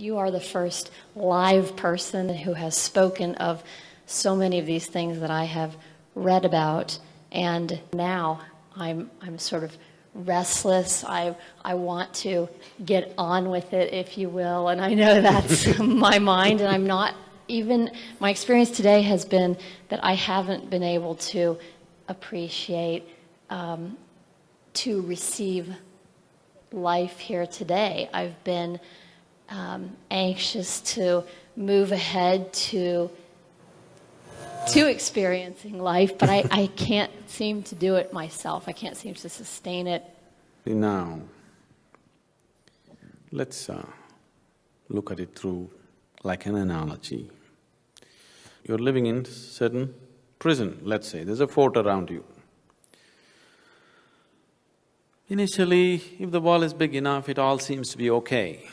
you are the first live person who has spoken of so many of these things that I have read about. And now I'm, I'm sort of restless. I, I want to get on with it, if you will. And I know that's my mind, and I'm not even, my experience today has been that I haven't been able to appreciate, um, to receive life here today. I've been um, anxious to move ahead to to experiencing life, but I, I can't seem to do it myself. I can't seem to sustain it. Now, let's uh, look at it through like an analogy. You're living in certain prison, let's say, there's a fort around you. Initially, if the wall is big enough, it all seems to be okay.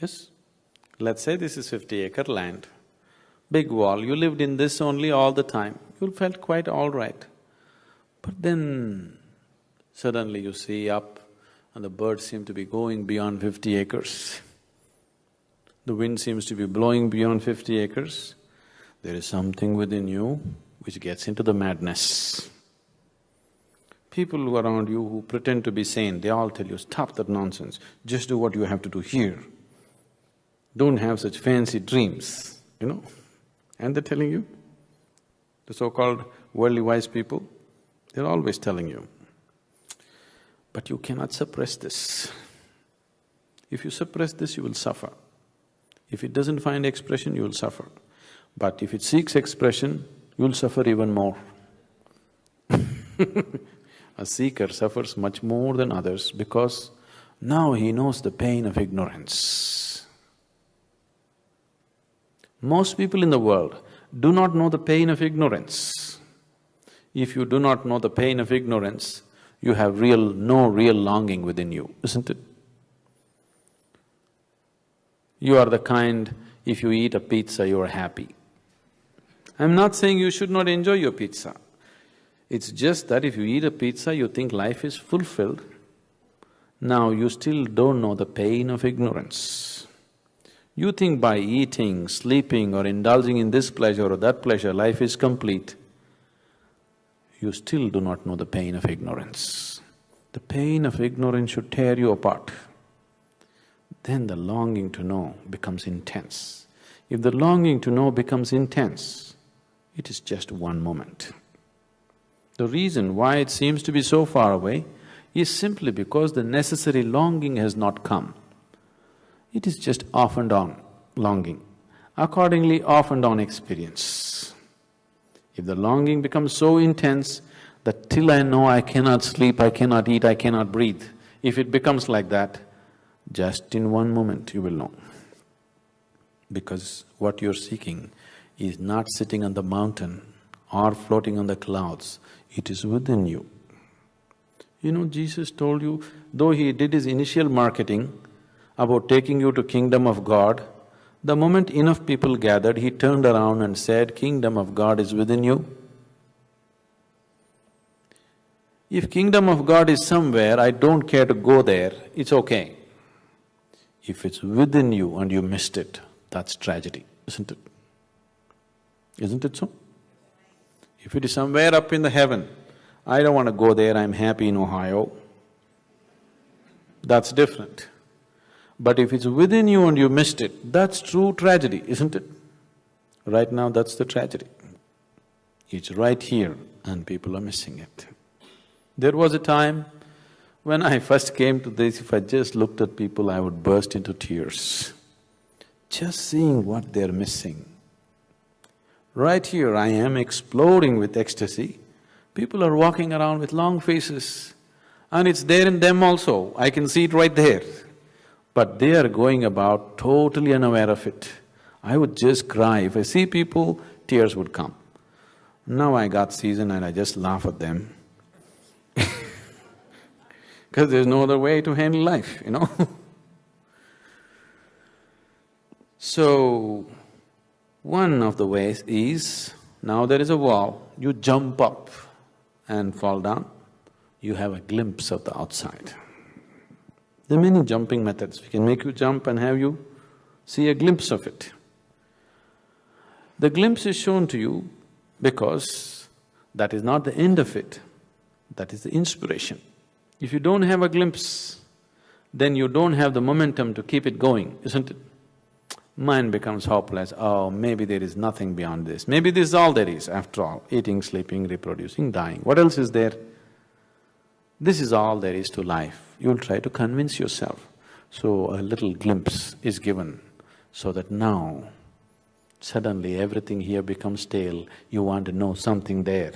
Yes? Let's say this is fifty acre land big wall, you lived in this only all the time, you felt quite all right. But then suddenly you see up and the birds seem to be going beyond fifty acres. The wind seems to be blowing beyond fifty acres. There is something within you which gets into the madness. People around you who pretend to be sane, they all tell you, stop that nonsense, just do what you have to do here. Don't have such fancy dreams, you know. And they're telling you, the so-called worldly wise people, they're always telling you. But you cannot suppress this. If you suppress this, you will suffer. If it doesn't find expression, you will suffer. But if it seeks expression, you'll suffer even more. A seeker suffers much more than others because now he knows the pain of ignorance. Most people in the world do not know the pain of ignorance. If you do not know the pain of ignorance, you have real… no real longing within you, isn't it? You are the kind, if you eat a pizza, you are happy. I'm not saying you should not enjoy your pizza. It's just that if you eat a pizza, you think life is fulfilled. Now you still don't know the pain of ignorance. You think by eating, sleeping or indulging in this pleasure or that pleasure, life is complete. You still do not know the pain of ignorance. The pain of ignorance should tear you apart. Then the longing to know becomes intense. If the longing to know becomes intense, it is just one moment. The reason why it seems to be so far away is simply because the necessary longing has not come. It is just off and on longing, accordingly off and on experience. If the longing becomes so intense that till I know I cannot sleep, I cannot eat, I cannot breathe, if it becomes like that, just in one moment you will know. Because what you're seeking is not sitting on the mountain or floating on the clouds, it is within you. You know, Jesus told you, though he did his initial marketing, about taking you to kingdom of God, the moment enough people gathered, he turned around and said, kingdom of God is within you. If kingdom of God is somewhere, I don't care to go there, it's okay. If it's within you and you missed it, that's tragedy, isn't it? Isn't it so? If it is somewhere up in the heaven, I don't want to go there, I'm happy in Ohio, that's different. But if it's within you and you missed it, that's true tragedy, isn't it? Right now, that's the tragedy. It's right here and people are missing it. There was a time when I first came to this, if I just looked at people, I would burst into tears. Just seeing what they're missing. Right here, I am exploding with ecstasy. People are walking around with long faces, and it's there in them also. I can see it right there but they are going about totally unaware of it. I would just cry. If I see people, tears would come. Now I got season and I just laugh at them because there's no other way to handle life, you know So, one of the ways is, now there is a wall, you jump up and fall down, you have a glimpse of the outside. There are many jumping methods. We can make you jump and have you see a glimpse of it. The glimpse is shown to you because that is not the end of it, that is the inspiration. If you don't have a glimpse, then you don't have the momentum to keep it going, isn't it? Mind becomes hopeless, oh, maybe there is nothing beyond this, maybe this is all there is after all, eating, sleeping, reproducing, dying, what else is there? This is all there is to life, you'll try to convince yourself. So a little glimpse is given so that now suddenly everything here becomes stale, you want to know something there.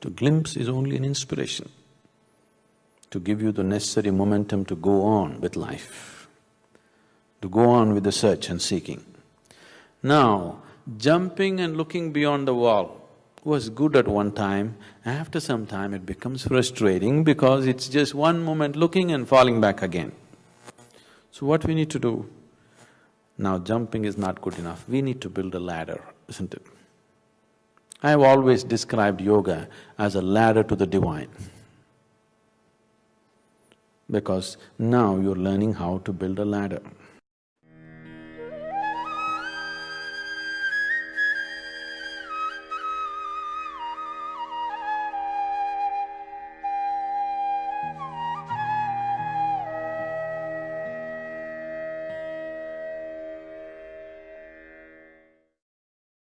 To glimpse is only an inspiration to give you the necessary momentum to go on with life, to go on with the search and seeking. Now, jumping and looking beyond the wall was good at one time, after some time it becomes frustrating because it's just one moment looking and falling back again. So what we need to do? Now jumping is not good enough, we need to build a ladder, isn't it? I have always described yoga as a ladder to the divine because now you're learning how to build a ladder.